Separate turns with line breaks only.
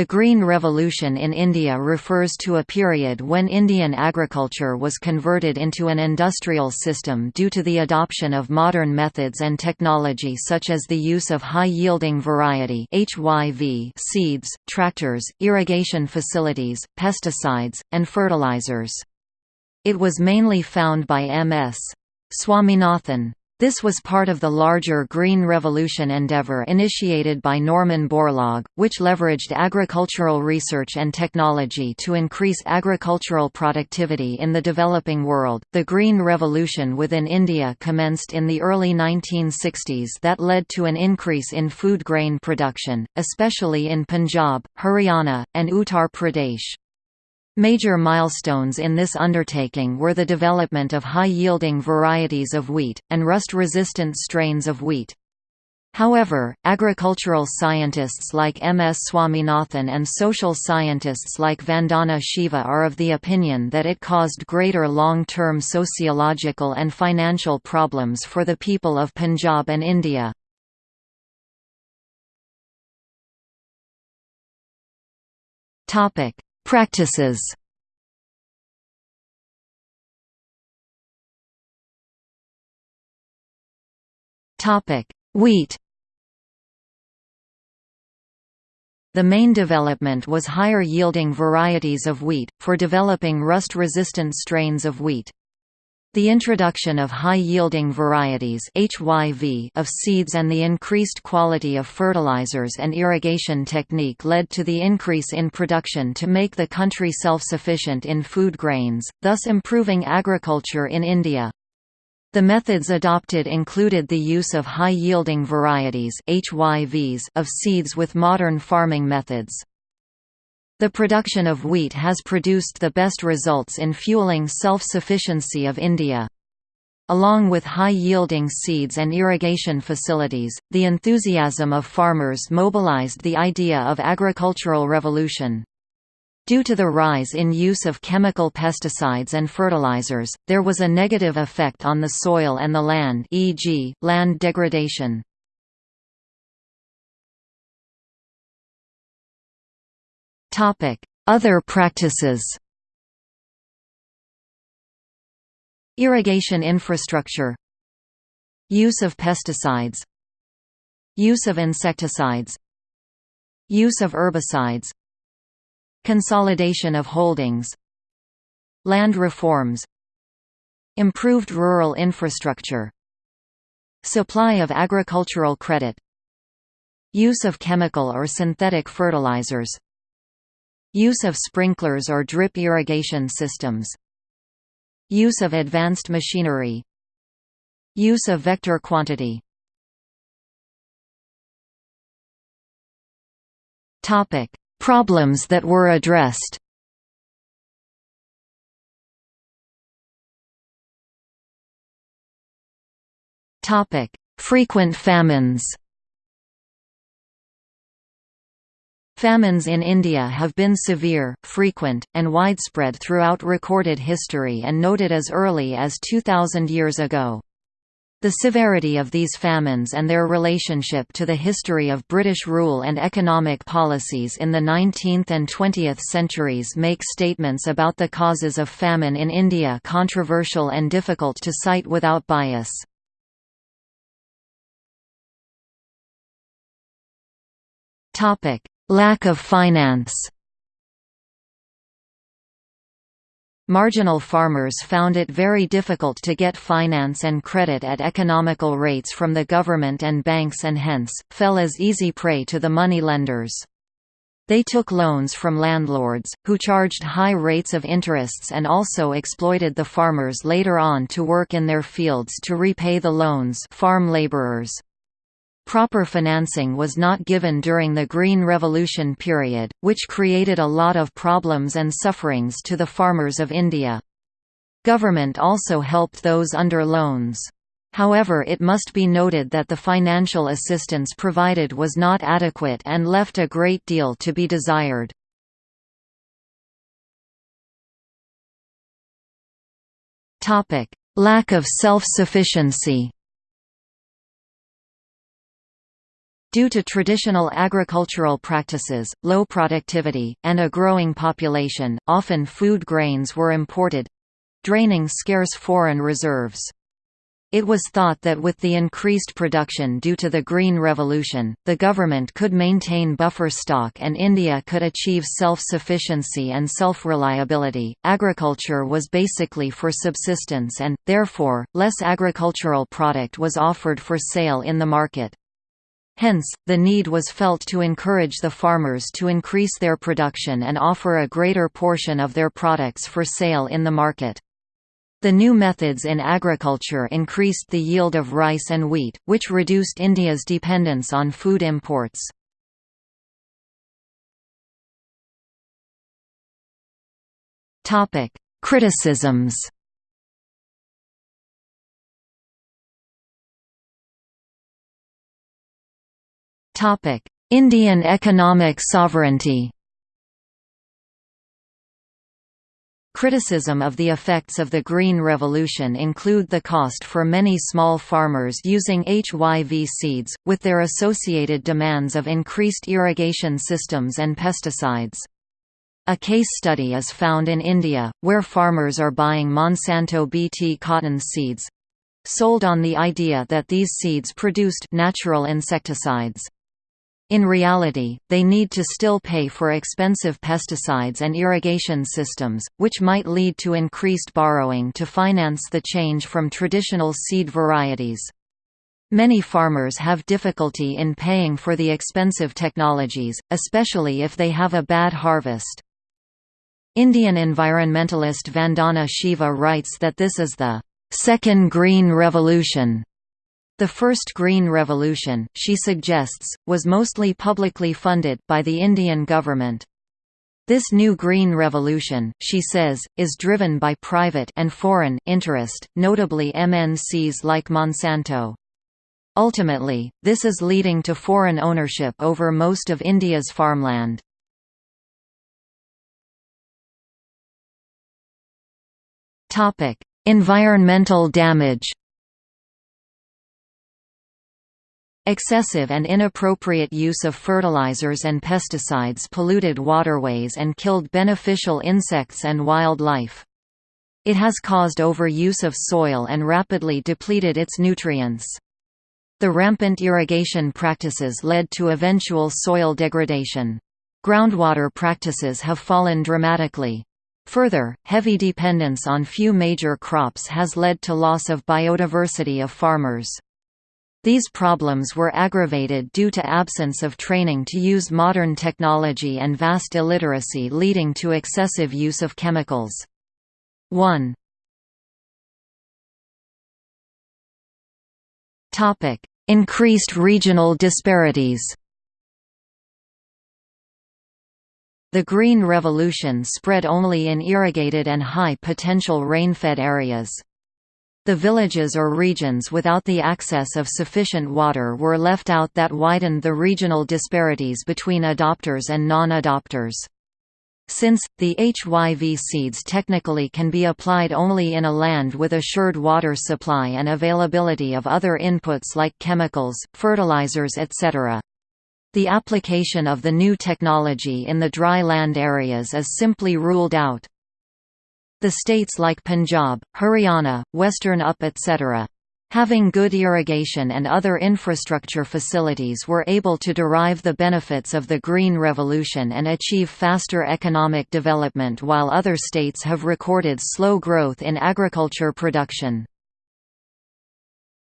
The Green Revolution in India refers to a period when Indian agriculture was converted into an industrial system due to the adoption of modern methods and technology such as the use of high-yielding variety HYV seeds, tractors, irrigation facilities, pesticides, and fertilizers. It was mainly found by M.S. Swaminathan. This was part of the larger Green Revolution endeavor initiated by Norman Borlaug, which leveraged agricultural research and technology to increase agricultural productivity in the developing world. The Green Revolution within India commenced in the early 1960s that led to an increase in food grain production, especially in Punjab, Haryana, and Uttar Pradesh. Major milestones in this undertaking were the development of high-yielding varieties of wheat, and rust-resistant strains of wheat. However, agricultural scientists like M. S. Swaminathan and social scientists like Vandana Shiva are of the opinion that it caused greater long-term sociological and financial problems for the people of Punjab and India. Practices Wheat The main development was higher yielding varieties of wheat, for developing rust-resistant strains of wheat. The introduction of high-yielding varieties HYV of seeds and the increased quality of fertilizers and irrigation technique led to the increase in production to make the country self-sufficient in food grains, thus improving agriculture in India. The methods adopted included the use of high-yielding varieties HYVs of seeds with modern farming methods. The production of wheat has produced the best results in fueling self-sufficiency of India. Along with high-yielding seeds and irrigation facilities, the enthusiasm of farmers mobilized the idea of agricultural revolution. Due to the rise in use of chemical pesticides and fertilizers, there was a negative effect on the soil and the land e.g., land degradation. Other practices Irrigation infrastructure Use of pesticides Use of insecticides Use of herbicides Consolidation of holdings Land reforms Improved rural infrastructure Supply of agricultural credit Use of chemical or synthetic fertilizers Use of sprinklers or drip irrigation systems. Use of advanced machinery. Use of vector quantity. Problems that were addressed. Frequent famines Famines in India have been severe, frequent, and widespread throughout recorded history and noted as early as 2,000 years ago. The severity of these famines and their relationship to the history of British rule and economic policies in the 19th and 20th centuries make statements about the causes of famine in India controversial and difficult to cite without bias. Lack of finance Marginal farmers found it very difficult to get finance and credit at economical rates from the government and banks and hence, fell as easy prey to the money lenders. They took loans from landlords, who charged high rates of interests and also exploited the farmers later on to work in their fields to repay the loans farm laborers. Proper financing was not given during the Green Revolution period, which created a lot of problems and sufferings to the farmers of India. Government also helped those under loans. However it must be noted that the financial assistance provided was not adequate and left a great deal to be desired. Lack of self-sufficiency Due to traditional agricultural practices, low productivity, and a growing population, often food grains were imported—draining scarce foreign reserves. It was thought that with the increased production due to the Green Revolution, the government could maintain buffer stock and India could achieve self-sufficiency and self-reliability. Agriculture was basically for subsistence and, therefore, less agricultural product was offered for sale in the market. Hence, the need was felt to encourage the farmers to increase their production and offer a greater portion of their products for sale in the market. The new methods in agriculture increased the yield of rice and wheat, which reduced India's dependence on food imports. Criticisms Indian economic sovereignty Criticism of the effects of the Green Revolution include the cost for many small farmers using HYV seeds, with their associated demands of increased irrigation systems and pesticides. A case study is found in India, where farmers are buying Monsanto BT cotton seeds—sold on the idea that these seeds produced natural insecticides. In reality, they need to still pay for expensive pesticides and irrigation systems, which might lead to increased borrowing to finance the change from traditional seed varieties. Many farmers have difficulty in paying for the expensive technologies, especially if they have a bad harvest. Indian environmentalist Vandana Shiva writes that this is the second green revolution the first Green Revolution, she suggests, was mostly publicly funded by the Indian government. This new Green Revolution, she says, is driven by private and foreign interest, notably MNCs like Monsanto. Ultimately, this is leading to foreign ownership over most of India's farmland. Environmental damage Excessive and inappropriate use of fertilizers and pesticides polluted waterways and killed beneficial insects and wildlife. It has caused overuse of soil and rapidly depleted its nutrients. The rampant irrigation practices led to eventual soil degradation. Groundwater practices have fallen dramatically. Further, heavy dependence on few major crops has led to loss of biodiversity of farmers. These problems were aggravated due to absence of training to use modern technology and vast illiteracy leading to excessive use of chemicals. 1. Increased regional disparities The Green Revolution spread only in irrigated and high-potential rain-fed areas. The villages or regions without the access of sufficient water were left out that widened the regional disparities between adopters and non-adopters. Since, the HYV seeds technically can be applied only in a land with assured water supply and availability of other inputs like chemicals, fertilizers etc. The application of the new technology in the dry land areas is simply ruled out. The states like Punjab, Haryana, Western Up etc. Having good irrigation and other infrastructure facilities were able to derive the benefits of the Green Revolution and achieve faster economic development while other states have recorded slow growth in agriculture production.